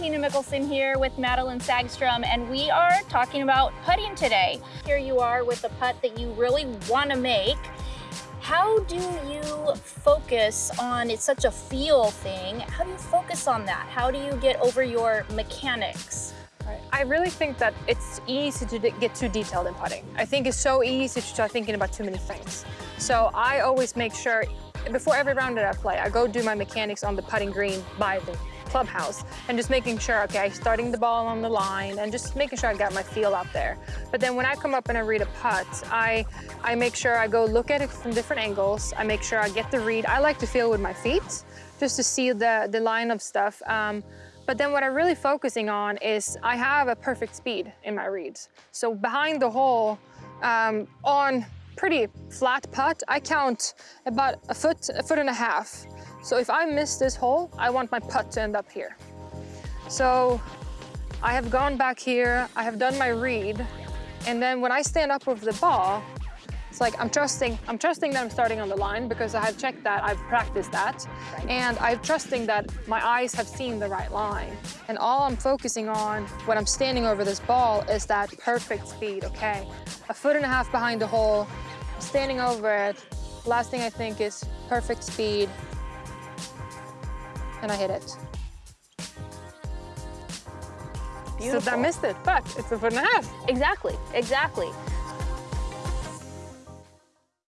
Tina Mickelson here with Madelene Sagström, and we are talking about putting today. Here you are with a putt that you really want to make. How do you focus on, it's such a feel thing, how do you focus on that? How do you get over your mechanics? I really think that it's easy to get too detailed in putting. I think it's so easy to start thinking about too many things. So I always make sure, before every round that I play, I go do my mechanics on the putting green by the clubhouse and just making sure, okay, starting the ball on the line and just making sure I got my feel out there. But then when I come up and I read a putt, I, I make sure I go look at it from different angles. I make sure I get the read. I like to feel with my feet just to see the, the line of stuff. Um, but then what I'm really focusing on is I have a perfect speed in my reads. So behind the hole, um, on pretty flat putt, I count about a foot, a foot and a half. So if I miss this hole, I want my putt to end up here. So I have gone back here, I have done my read, and then when I stand up with the ball, it's like I'm trusting, I'm trusting that I'm starting on the line because I have checked that, I've practiced that, right. and I'm trusting that my eyes have seen the right line. And all I'm focusing on when I'm standing over this ball is that perfect speed, okay? A foot and a half behind the hole, standing over it. Last thing I think is perfect speed, and I hit it. Beautiful. So I missed it, but it's a foot and a half. Exactly, exactly.